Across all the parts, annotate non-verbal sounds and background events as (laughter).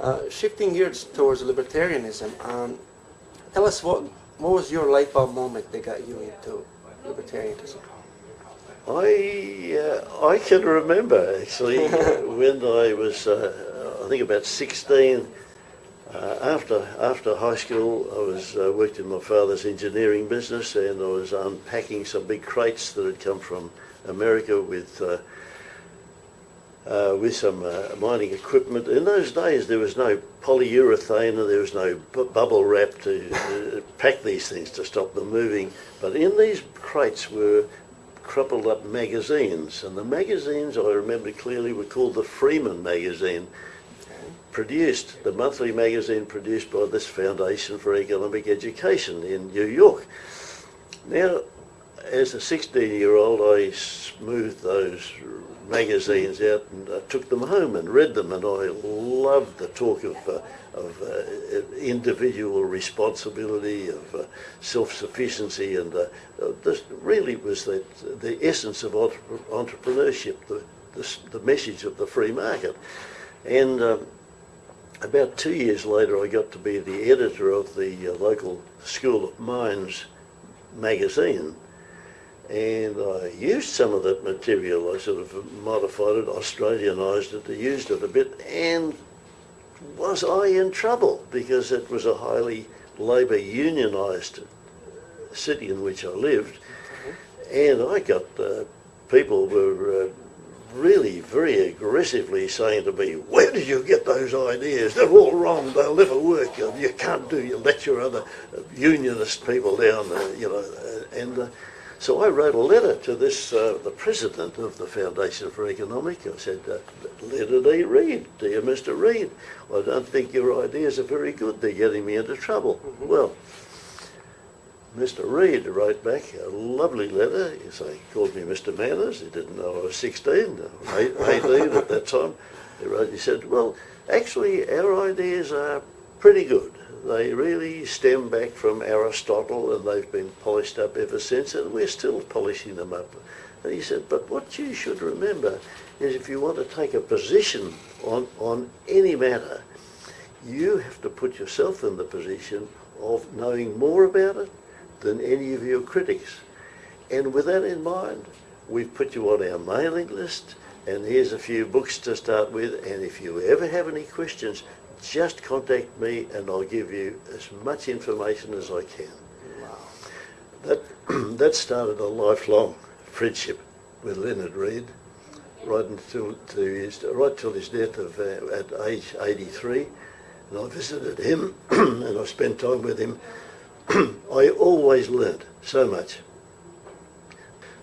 Uh, shifting gears towards libertarianism, um, tell us what what was your light bulb moment that got you into libertarianism? I uh, I can remember actually (laughs) when I was uh, I think about 16. Uh, after after high school, I was uh, worked in my father's engineering business, and I was unpacking some big crates that had come from America with uh, with some uh, mining equipment. In those days, there was no polyurethane and there was no bubble wrap to uh, pack these things to stop them moving. But in these crates were crumpled up magazines, and the magazines I remember clearly were called the Freeman magazine. Produced, the monthly magazine produced by this Foundation for Economic Education in New York. Now, as a 16 year old, I smoothed those magazines out and uh, took them home and read them, and I loved the talk of, uh, of uh, individual responsibility, of uh, self-sufficiency, and uh, uh, this really was the, the essence of entrepreneurship, the, the, the, message of the free market. And um, about two years later, I got to be the editor of the local School of Mines magazine and I used some of that material. I sort of modified it, Australianised it, used it a bit, and was I in trouble because it was a highly labour unionised city in which I lived, and I got uh, people were uh, really very aggressively saying to me, where did you get those ideas? They're all wrong, they'll never work, you can't do, you let your other unionist people down, uh, you know, and uh, so I wrote a letter to this, uh, the president of the Foundation for Economic. I said, uh, letter to Read, dear Mr. Read, I don't think your ideas are very good. They're getting me into trouble. Mm -hmm. Well, Mr. Read wrote back a lovely letter. He called me Mr. Manners. He didn't know I was 16, (laughs) 18 at that time. He wrote, he said, well, actually, our ideas are pretty good. They really stem back from Aristotle and they've been polished up ever since and we're still polishing them up. And he said, but what you should remember is if you want to take a position on, on any matter, you have to put yourself in the position of knowing more about it than any of your critics. And with that in mind, we've put you on our mailing list and here's a few books to start with and if you ever have any questions, just contact me and I'll give you as much information as I can. Wow. That, (clears throat) that started a lifelong friendship with Leonard Read right until to his, right till his death of, uh, at age 83. And I visited him (clears throat) and I spent time with him. (clears throat) I always learned so much.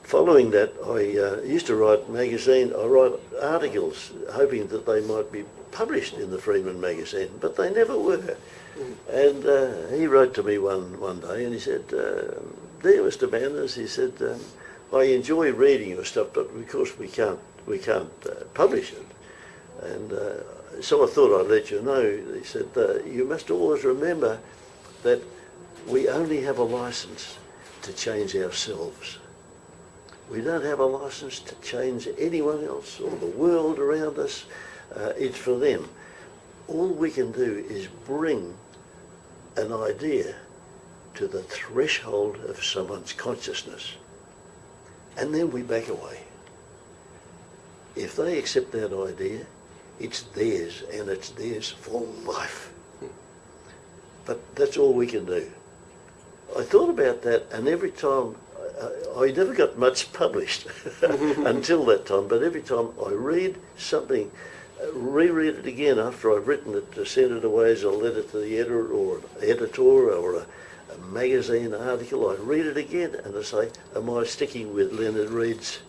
Following that, I uh, used to write magazine, I write articles hoping that they might be published in the Freeman magazine, but they never were. And uh, he wrote to me one, one day and he said, uh, dear Mr. Manners, he said, um, I enjoy reading your stuff, but of course we can't, we can't uh, publish it. And uh, so I thought I'd let you know. He said, uh, you must always remember that we only have a license to change ourselves. We don't have a license to change anyone else or the world around us uh, it's for them. All we can do is bring an idea to the threshold of someone's consciousness and then we back away. If they accept that idea, it's theirs and it's theirs for life. But that's all we can do. I thought about that and every time, uh, I never got much published (laughs) until that time, but every time I read something reread it again after I've written it to send it away as a letter to the editor or an editor or a, a magazine article. I read it again and I say, am I sticking with Leonard Read's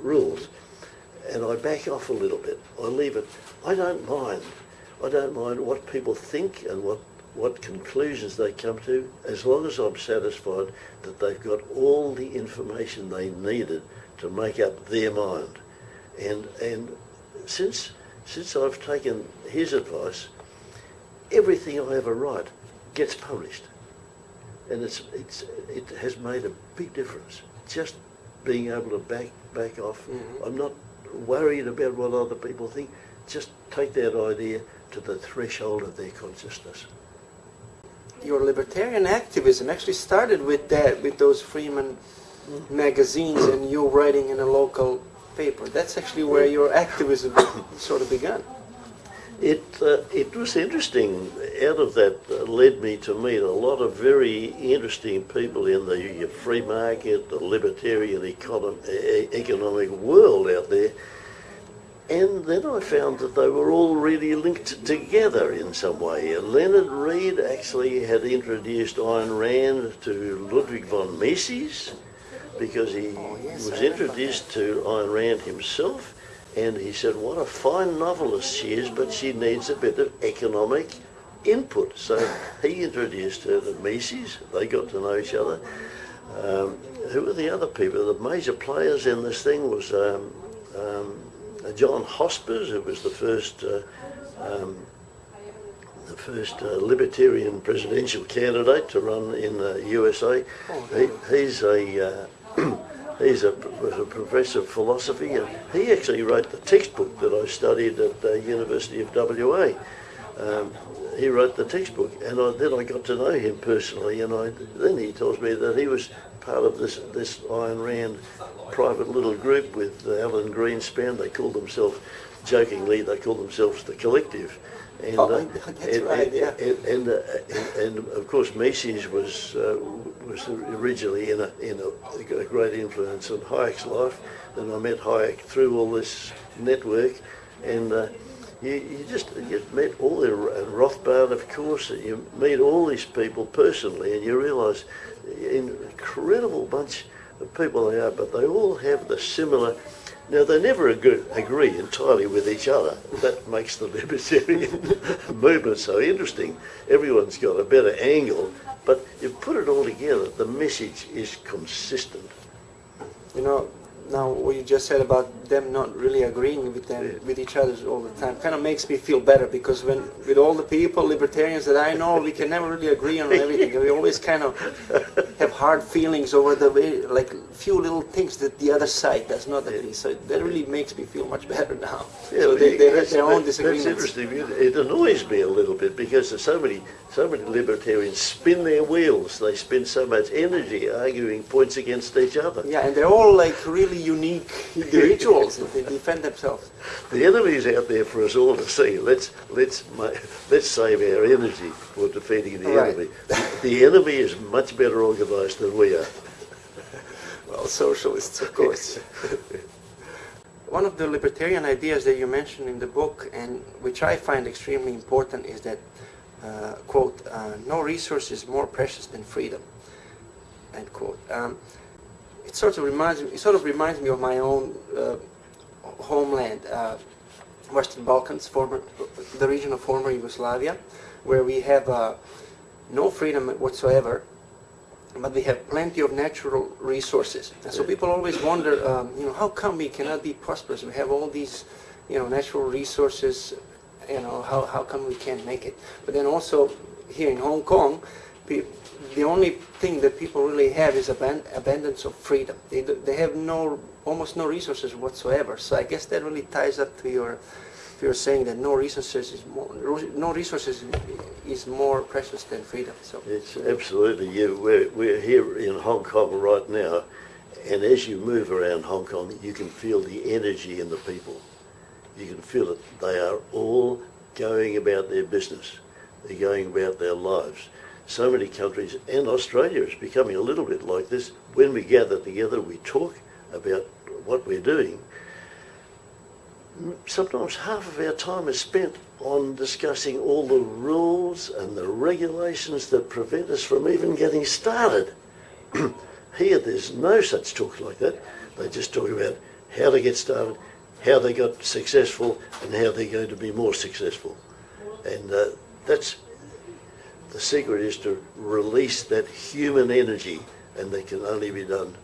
rules? And I back off a little bit. I leave it. I don't mind. I don't mind what people think and what, what conclusions they come to, as long as I'm satisfied that they've got all the information they needed to make up their mind. And, and since since I've taken his advice, everything I ever write gets published. And it's, it's, it has made a big difference. Just being able to back, back off. Mm -hmm. I'm not worried about what other people think. Just take that idea to the threshold of their consciousness. Your libertarian activism actually started with that, with those Freeman magazines and you writing in a local paper. That's actually where your activism (coughs) sort of began. It, uh, it was interesting. Out of that uh, led me to meet a lot of very interesting people in the free market, the libertarian econom- economic world out there. And then I found that they were all really linked together in some way. Leonard Read actually had introduced Ayn Rand to Ludwig von Mises because he Oh, yes, was introduced to Ayn Rand himself and he said, what a fine novelist she is, but she needs a bit of economic input. So (laughs) he introduced her to Mises. They got to know each other. Um, who were the other people? The major players in this thing was um, um, John Hospers, who was the first uh, um, the first uh, libertarian presidential candidate to run in the USA. He, he's a uh, he's a, was a professor of philosophy, and he actually wrote the textbook that I studied at the University of WA. Um, he wrote the textbook, and I, then I got to know him personally, and I then he tells me that he was part of this this Ayn Rand private little group with Alan Greenspan. They called themselves, jokingly, they called themselves the Collective. And, Oh, uh, (laughs) and, right, and, yeah. and, and, uh, and, and of course Mises was uh, was originally in a in a, a great influence on Hayek's life. and I met Hayek through all this network, and uh, you, you just you met all the and Rothbard, of course. and You meet all these people personally, and you realise incredible bunch of people they are, but they all have the similar. Now they never agree, agree entirely with each other. That makes the (laughs) libertarian (laughs) movement so interesting. Everyone's got a better angle, but you put it all together, the message is consistent. You know, now what you just said about them not really agreeing with them Yeah. with each other all the time kind of makes me feel better because when with all the people libertarians that I know we can never really agree on everything we always kind of (laughs) have hard feelings over the way like few little things that the other side does not agree so that really makes me feel much better now so they, they have their own disagreements That's interesting. It annoys me a little bit because there's so many, so many libertarians spin their wheels. They spend so much energy arguing points against each other. yeah and they're all like really unique (laughs) individuals they defend themselves The enemy's out there for us all to see. Let's let's let's save our energy for defeating the Right. enemy. The enemy is much better organised than we are. (laughs) Well, socialists, of course. (laughs) One of the libertarian ideas that you mentioned in the book, and which I find extremely important, is that, uh, quote, uh, no resource is more precious than freedom, end quote. Um, it sort of reminds me, it sort of reminds me of my own uh, homeland, uh, Western Balkans, former, the region of former Yugoslavia, where we have uh, no freedom whatsoever, but we have plenty of natural resources. And so people always wonder, um, you know, how come we cannot be prosperous? We have all these, you know, natural resources, you know, how, how come we can't make it? But then also here in Hong Kong, the only thing that people really have is aban- abundance of freedom. They, do, they have no, almost no resources whatsoever. So I guess that really ties up to your, to your saying that no resources is more, no resources is more precious than freedom. So. It's absolutely you. We're, we're here in Hong Kong right now, and as you move around Hong Kong, you can feel the energy in the people. You can feel it. They are all going about their business. They're going about their lives. So many countries, and Australia is becoming a little bit like this. When we gather together, we talk about what we're doing. Sometimes half of our time is spent on discussing all the rules and the regulations that prevent us from even getting started. (clears throat) Here, there's no such talk like that. They just talk about how to get started, how they got successful, and how they're going to be more successful. And uh, that's the secret is to release that human energy, and that can only be done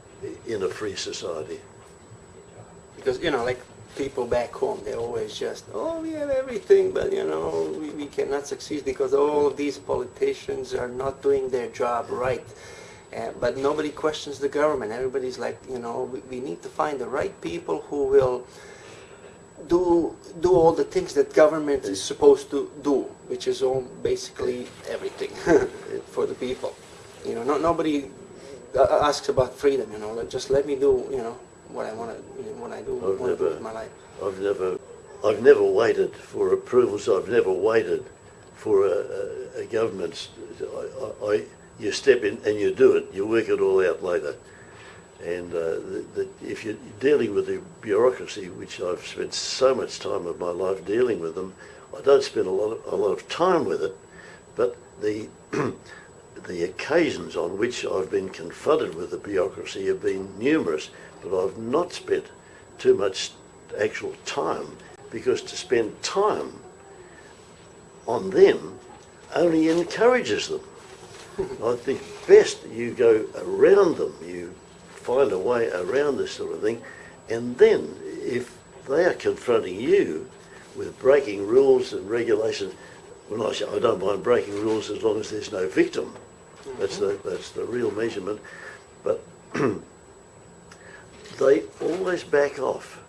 in a free society. because you know like people back home they're always just oh we have everything but you know we, we cannot succeed because all of these politicians are not doing their job right uh, but nobody questions the government everybody's like you know we, we need to find the right people who will do do all the things that government is supposed to do, which is all basically everything (laughs) for the people. You know, no, nobody uh, asks about freedom. You know, just let me do you know what I want to, you know, what I do, I've want to do never- with my life. I've never, I've never waited for approvals. I've never waited for a, a, a government's. I, I, I, you step in and you do it. You work it all out later. And uh, if you're dealing with the bureaucracy, which I've spent so much time of my life dealing with them, I don't spend a lot of, a lot of time with it, but the (clears throat) the occasions on which I've been confronted with the bureaucracy have been numerous, but I've not spent too much actual time because to spend time on them only encourages them. I think best you go around them, you find a way around this sort of thing, and then if they are confronting you with breaking rules and regulations, well, I don't mind breaking rules as long as there's no victim. That's the that's the real measurement. But (clears throat) they always back off.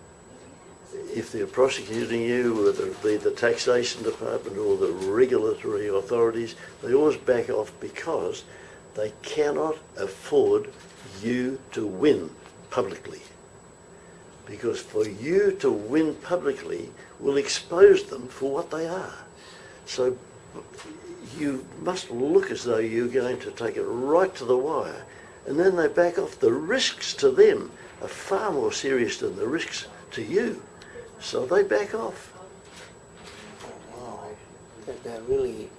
If they're prosecuting you, whether it be the taxation department or the regulatory authorities, they always back off because they cannot afford you to win publicly. Because for you to win publicly will expose them for what they are. So you must look as though you're going to take it right to the wire. And then they back off. The risks to them are far more serious than the risks to you. So they back off. Wow, that, that really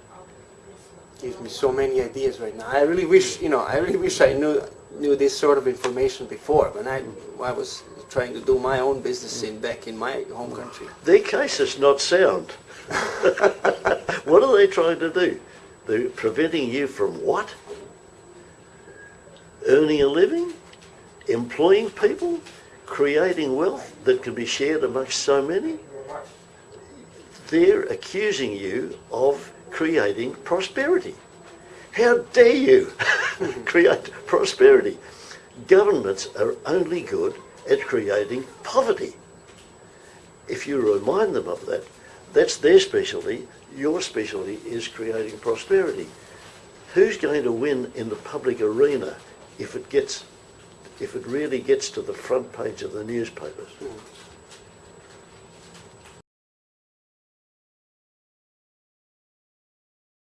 gives me so many ideas right now. I really wish, you know, I really wish I knew knew this sort of information before when I I was trying to do my own business in back in my home country. Their case is not sound. (laughs) what are they trying to do? They're preventing you from what? Earning a living? Employing people? Creating wealth that can be shared amongst so many? They're accusing you of creating prosperity. How dare you (laughs) create prosperity? Governments are only good at creating poverty. If you remind them of that, that's their specialty. Your specialty is creating prosperity. Who's going to win in the public arena if it gets, if it really gets to the front page of the newspapers?